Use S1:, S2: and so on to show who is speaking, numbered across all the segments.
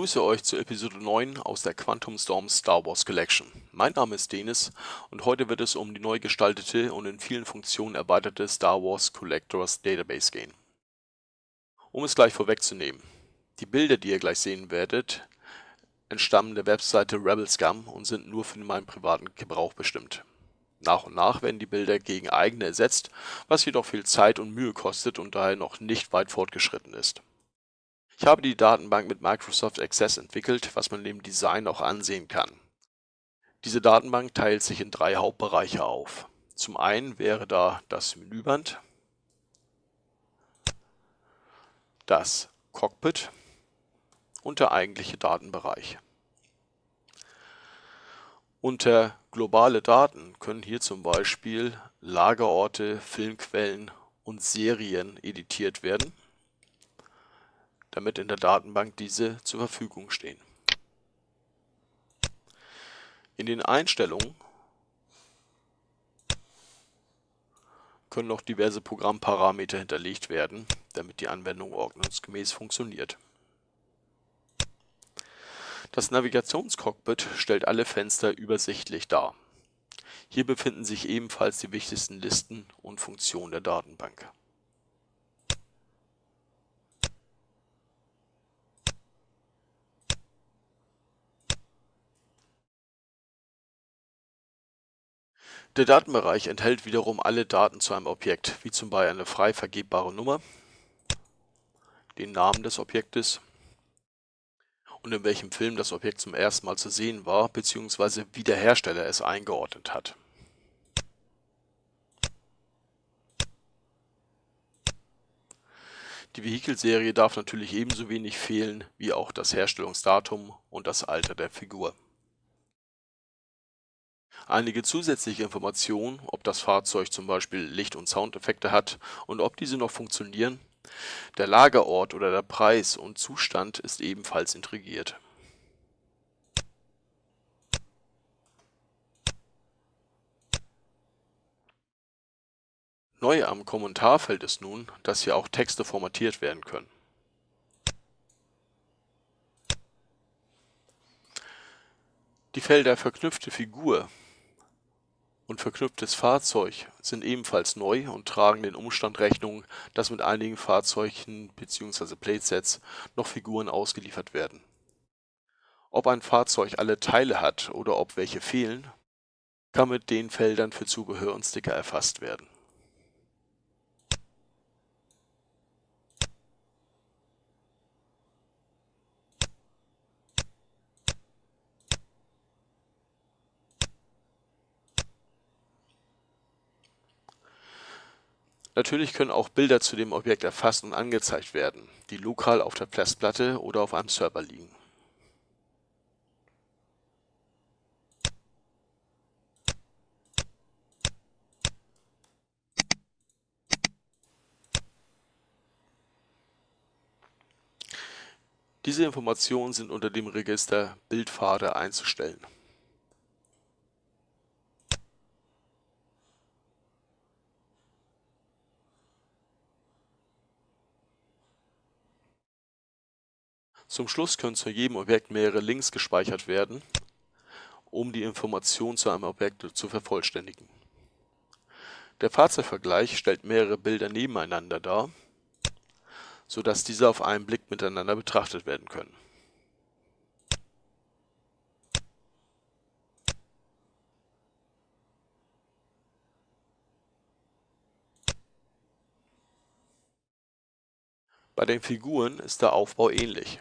S1: Begrüße euch zu Episode 9 aus der Quantum Storm Star Wars Collection. Mein Name ist Denis und heute wird es um die neu gestaltete und in vielen Funktionen erweiterte Star Wars Collectors Database gehen. Um es gleich vorwegzunehmen, die Bilder, die ihr gleich sehen werdet, entstammen der Webseite Rebel Scum und sind nur für meinen privaten Gebrauch bestimmt. Nach und nach werden die Bilder gegen eigene ersetzt, was jedoch viel Zeit und Mühe kostet und daher noch nicht weit fortgeschritten ist. Ich habe die Datenbank mit Microsoft Access entwickelt, was man dem Design auch ansehen kann. Diese Datenbank teilt sich in drei Hauptbereiche auf. Zum einen wäre da das Menüband, das Cockpit und der eigentliche Datenbereich. Unter globale Daten können hier zum Beispiel Lagerorte, Filmquellen und Serien editiert werden damit in der Datenbank diese zur Verfügung stehen. In den Einstellungen können noch diverse Programmparameter hinterlegt werden, damit die Anwendung ordnungsgemäß funktioniert. Das Navigationscockpit stellt alle Fenster übersichtlich dar. Hier befinden sich ebenfalls die wichtigsten Listen und Funktionen der Datenbank. Der Datenbereich enthält wiederum alle Daten zu einem Objekt, wie zum Beispiel eine frei vergebbare Nummer, den Namen des Objektes und in welchem Film das Objekt zum ersten Mal zu sehen war bzw. wie der Hersteller es eingeordnet hat. Die Vehikelserie darf natürlich ebenso wenig fehlen wie auch das Herstellungsdatum und das Alter der Figur einige zusätzliche Informationen, ob das Fahrzeug zum Beispiel Licht und Soundeffekte hat und ob diese noch funktionieren. Der Lagerort oder der Preis und Zustand ist ebenfalls intrigiert. Neu am Kommentarfeld ist nun, dass hier auch Texte formatiert werden können. Die Felder Verknüpfte Figur und verknüpftes Fahrzeug sind ebenfalls neu und tragen den Umstand Rechnung, dass mit einigen Fahrzeugen bzw. Playdsets noch Figuren ausgeliefert werden. Ob ein Fahrzeug alle Teile hat oder ob welche fehlen, kann mit den Feldern für Zubehör und Sticker erfasst werden Natürlich können auch Bilder zu dem Objekt erfasst und angezeigt werden, die lokal auf der Festplatte oder auf einem Server liegen. Diese Informationen sind unter dem Register Bildpfade einzustellen Zum Schluss können zu jedem Objekt mehrere Links gespeichert werden, um die Information zu einem Objekt zu vervollständigen. Der Fahrzeugvergleich stellt mehrere Bilder nebeneinander dar, so dass diese auf einen Blick miteinander betrachtet werden können. Bei den Figuren ist der Aufbau ähnlich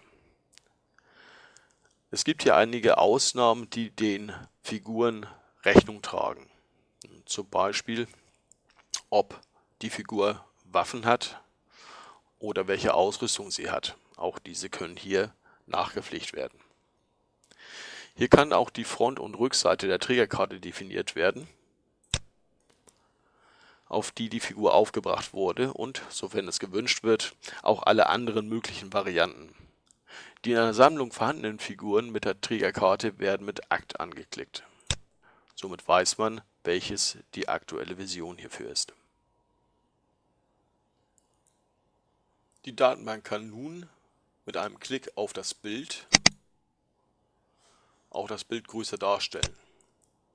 S1: es gibt hier einige Ausnahmen, die den Figuren Rechnung tragen. Zum Beispiel, ob die Figur Waffen hat oder welche Ausrüstung sie hat. Auch diese können hier nachgepflegt werden. Hier kann auch die Front- und Rückseite der Trägerkarte definiert werden, auf die die Figur aufgebracht wurde und, sofern es gewünscht wird, auch alle anderen möglichen Varianten. Die in einer Sammlung vorhandenen Figuren mit der Trägerkarte werden mit Akt angeklickt. Somit weiß man, welches die aktuelle Version hierfür ist. Die Datenbank kann nun mit einem Klick auf das Bild auch das Bild größer darstellen.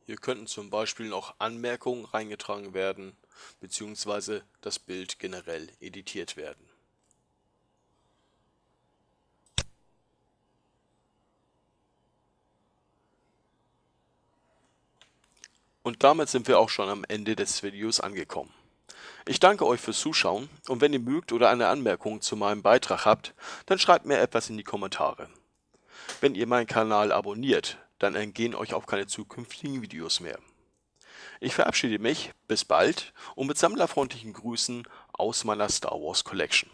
S1: Hier könnten zum Beispiel noch Anmerkungen reingetragen werden, beziehungsweise das Bild generell editiert werden. Und damit sind wir auch schon am Ende des Videos angekommen. Ich danke euch fürs Zuschauen und wenn ihr mögt oder eine Anmerkung zu meinem Beitrag habt, dann schreibt mir etwas in die Kommentare. Wenn ihr meinen Kanal abonniert, dann entgehen euch auch keine zukünftigen Videos mehr. Ich verabschiede mich, bis bald und mit sammlerfreundlichen Grüßen aus meiner Star Wars Collection.